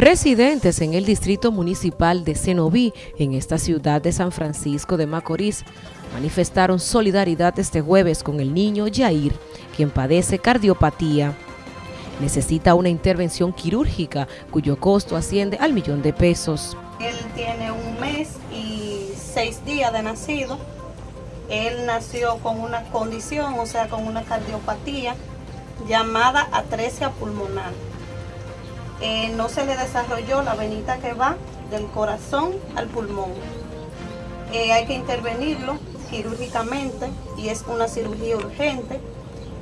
Residentes en el distrito municipal de Cenoví, en esta ciudad de San Francisco de Macorís, manifestaron solidaridad este jueves con el niño Jair, quien padece cardiopatía. Necesita una intervención quirúrgica cuyo costo asciende al millón de pesos. Él tiene un mes y seis días de nacido. Él nació con una condición, o sea, con una cardiopatía llamada atresia pulmonar. Eh, no se le desarrolló la venita que va del corazón al pulmón. Eh, hay que intervenirlo quirúrgicamente y es una cirugía urgente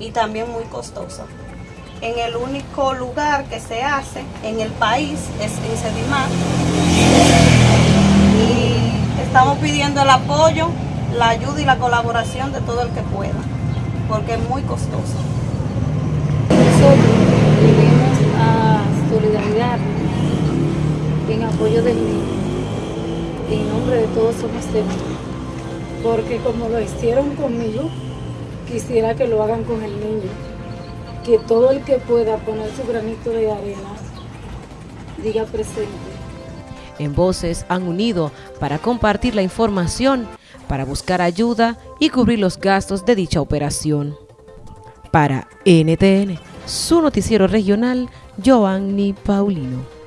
y también muy costosa. En el único lugar que se hace en el país es en Sedimar y estamos pidiendo el apoyo, la ayuda y la colaboración de todo el que pueda, porque es muy costoso. En apoyo del niño. En nombre de todos somos temas. Porque como lo hicieron conmigo, quisiera que lo hagan con el niño. Que todo el que pueda poner su granito de arena diga presente. En Voces han unido para compartir la información, para buscar ayuda y cubrir los gastos de dicha operación. Para NTN, su noticiero regional, Giovanni Paulino.